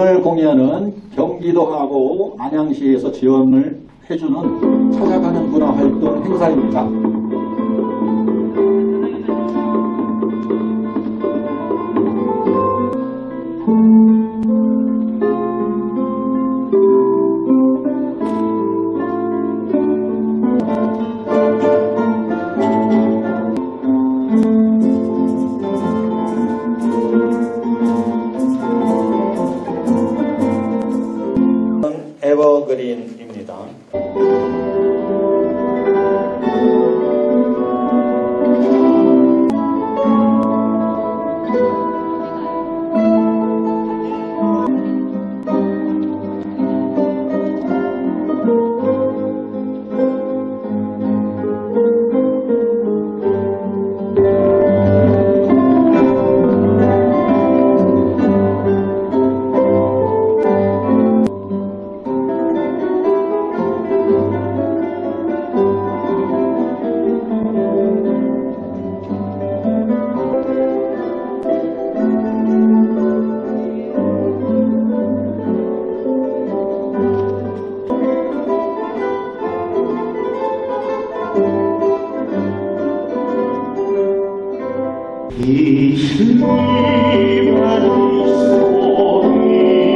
오늘 공연은 경기도하고 안양시에서 지원을 해주는 찾아가는 문화활동 행사입니다. 에버 이 시간이 소리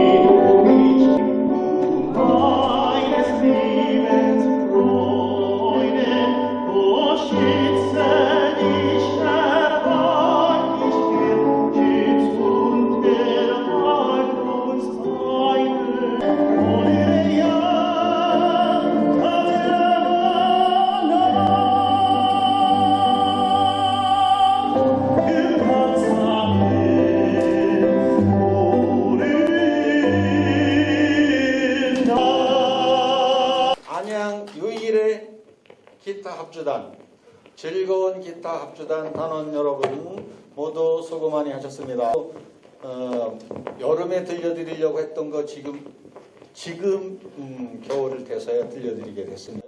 안양 유일의 기타 합주단, 즐거운 기타 합주단 단원 여러분 모두 수고 많이 하셨습니다. 어, 여름에 들려드리려고 했던 거 지금 지금 음, 겨울을 돼서야 들려드리게 됐습니다.